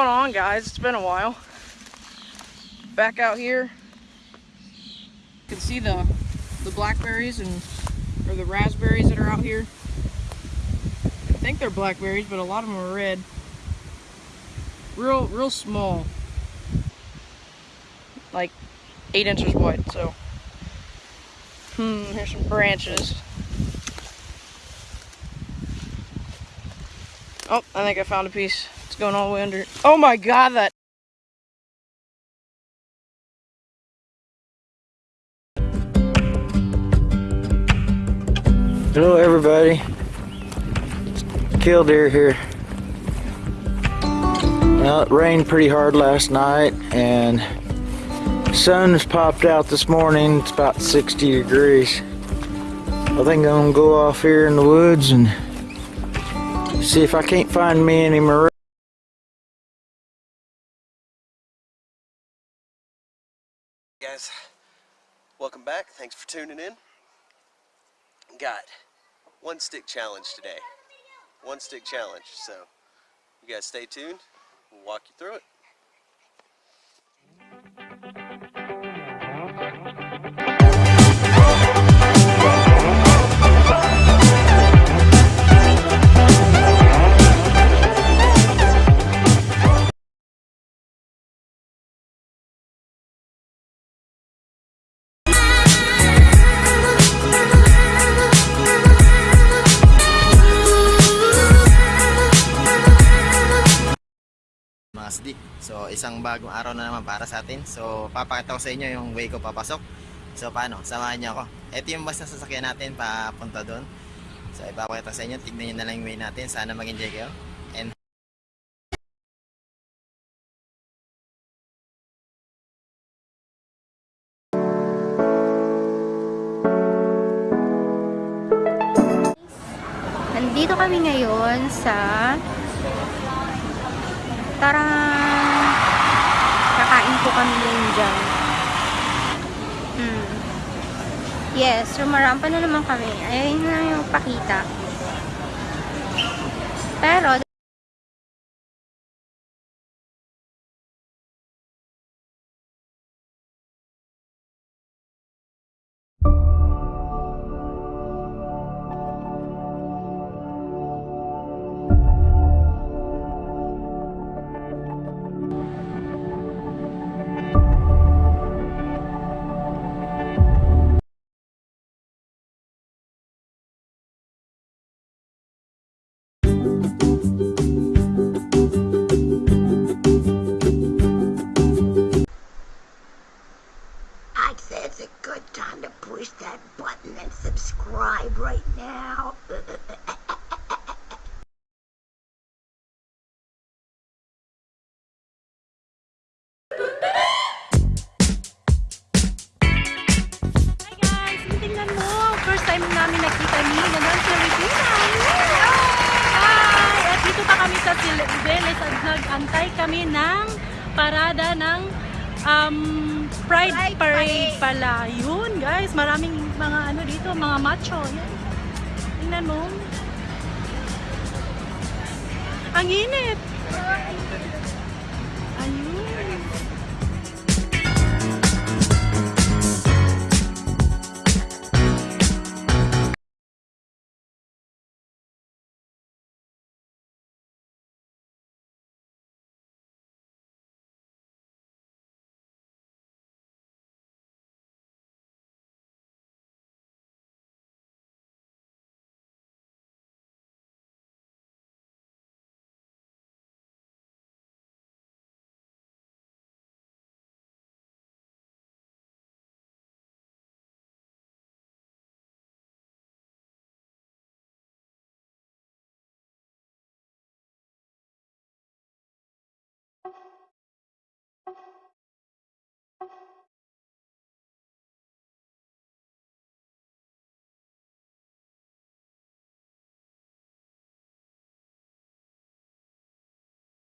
going on guys? It's been a while. Back out here. You can see the the blackberries and or the raspberries that are out here. I think they're blackberries, but a lot of them are red. Real real small. Like eight inches wide, so hmm, here's some branches. Oh, I think I found a piece. It's going all the way under. Oh my god, that. Hello everybody. Killdeer here. Well, it rained pretty hard last night and sun has popped out this morning. It's about 60 degrees. I think I'm gonna go off here in the woods and See if I can't find me any maroon. Guys, welcome back. Thanks for tuning in. Got one stick challenge today. One stick challenge. So you guys stay tuned. We'll walk you through it. Masdi. So isang bagong araw na naman para sa atin. So papakita ko sa inyo yung way ko papasok. So paano? Samahan niyo ako. Ito yung bus na sasakyan natin papunta doon. So ipapakita sa inyo. Tignan niyo na lang yung way natin. Sana mag-enjoy kayo. And Nandito kami ngayon sa Tarang kakain po kami ngayon dyan. Hmm. Yes, sumarampa na naman kami. Ayun na yung pakita. Pero, time namin nakita ni Nanan si Regina! Hi! At dito pa kami sa Silveles at nag-antay kami ng parada ng um, Pride, Pride Parade, Parade. pala. Yun guys! Maraming mga ano dito, mga macho. Yan. Tingnan mo. Ang init!